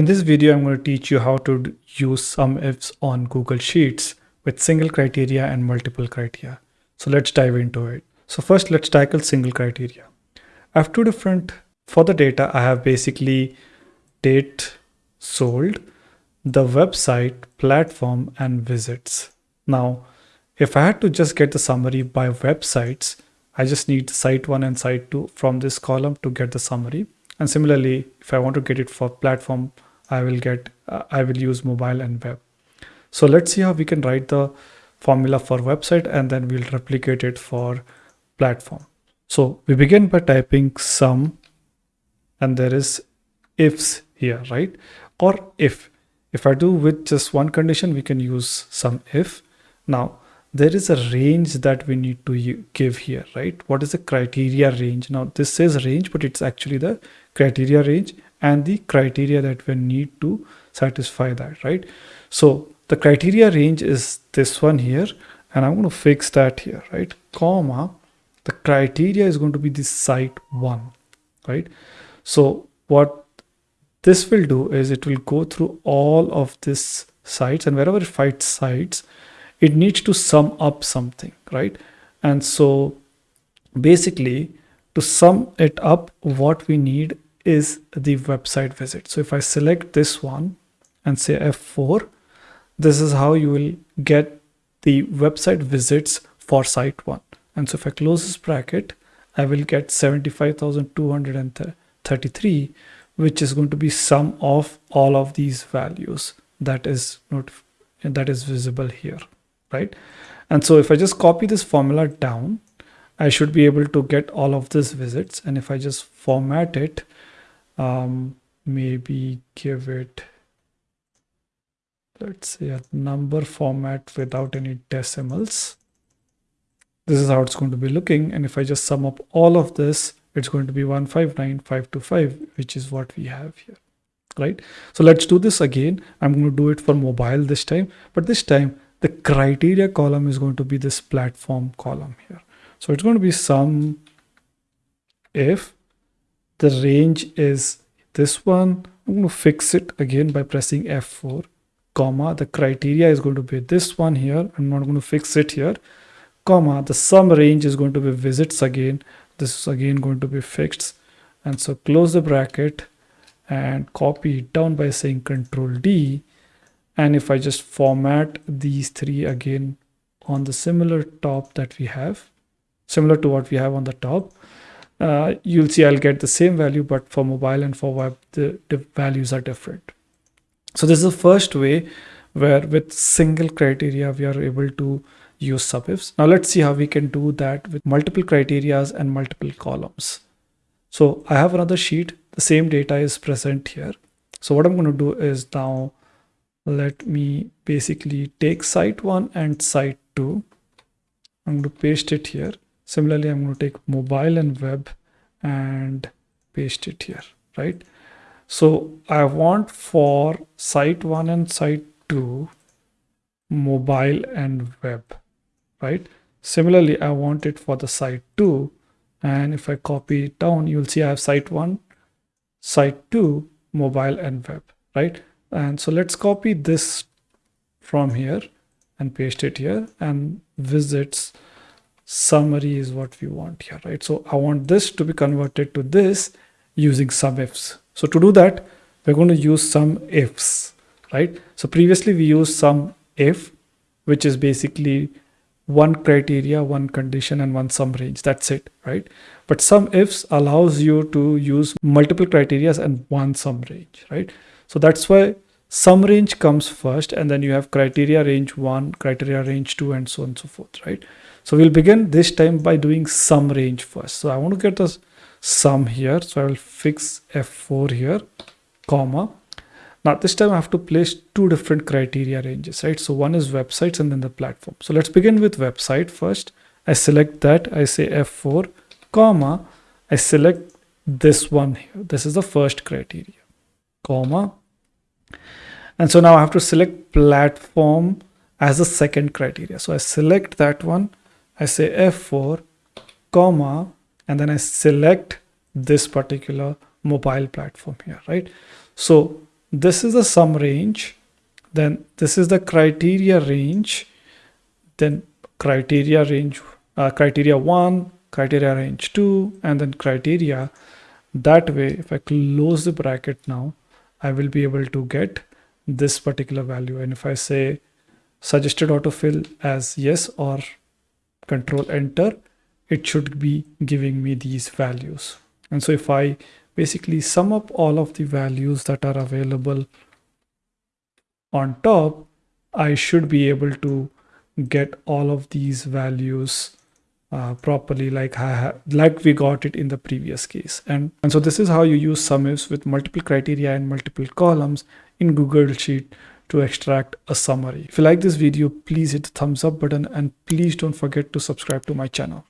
In this video, I'm going to teach you how to use SUMIFS on Google Sheets with single criteria and multiple criteria. So let's dive into it. So first, let's tackle single criteria. I have two different, for the data, I have basically date sold, the website, platform, and visits. Now, if I had to just get the summary by websites, I just need site one and site two from this column to get the summary. And similarly, if I want to get it for platform, I will get, uh, I will use mobile and web. So let's see how we can write the formula for website and then we'll replicate it for platform. So we begin by typing sum and there is ifs here, right? Or if, if I do with just one condition, we can use sum if. Now there is a range that we need to give here, right? What is the criteria range? Now this says range, but it's actually the criteria range and the criteria that we need to satisfy that, right? So the criteria range is this one here, and I'm going to fix that here, right? Comma, the criteria is going to be the site one, right? So what this will do is it will go through all of this sites and wherever it finds sites, it needs to sum up something, right? And so basically to sum it up, what we need is the website visit. So if I select this one and say F4, this is how you will get the website visits for site one. And so if I close this bracket, I will get 75,233, which is going to be sum of all of these values that is not that is visible here, right? And so if I just copy this formula down, I should be able to get all of these visits. And if I just format it, um, maybe give it let's say a number format without any decimals. This is how it's going to be looking and if i just sum up all of this it's going to be 159525 which is what we have here right? So let's do this again. I'm going to do it for mobile this time but this time the criteria column is going to be this platform column here. So it's going to be sum if the range is this one i'm going to fix it again by pressing f4 comma the criteria is going to be this one here i'm not going to fix it here comma the sum range is going to be visits again this is again going to be fixed and so close the bracket and copy it down by saying control d and if i just format these three again on the similar top that we have similar to what we have on the top uh, you'll see I'll get the same value, but for mobile and for web, the, the values are different. So this is the first way where with single criteria, we are able to use SUMIFS. Now let's see how we can do that with multiple criterias and multiple columns. So I have another sheet. The same data is present here. So what I'm going to do is now let me basically take site one and site two. I'm going to paste it here. Similarly, I'm going to take mobile and web and paste it here, right? So I want for site one and site two, mobile and web, right? Similarly, I want it for the site two. And if I copy it down, you'll see I have site one, site two, mobile and web, right? And so let's copy this from here and paste it here and visits summary is what we want here, right? So I want this to be converted to this using SUMIFS. So to do that, we're going to use SUMIFS, right? So previously we used sum if, which is basically one criteria, one condition, and one sum range. That's it, right? But SUMIFS allows you to use multiple criterias and one sum range, right? So that's why sum range comes first, and then you have criteria range one, criteria range two, and so on and so forth, right? So we'll begin this time by doing sum range first. So I want to get the sum here. So I will fix F4 here, comma. Now this time I have to place two different criteria ranges, right? So one is websites and then the platform. So let's begin with website first. I select that, I say F4, comma, I select this one here. This is the first criteria, comma. And so now I have to select platform as a second criteria. So I select that one I say F4, comma, and then I select this particular mobile platform here, right? So this is the sum range then this is the criteria range then criteria range uh, criteria 1 criteria range 2 and then criteria that way if i close the bracket now i will be able to get this particular value and if i say suggested autofill as yes or control enter it should be giving me these values. And so if i basically sum up all of the values that are available on top i should be able to get all of these values uh, properly like like we got it in the previous case. And and so this is how you use SUMIFS with multiple criteria and multiple columns in google sheet to extract a summary. If you like this video please hit the thumbs up button and please don't forget to subscribe to my channel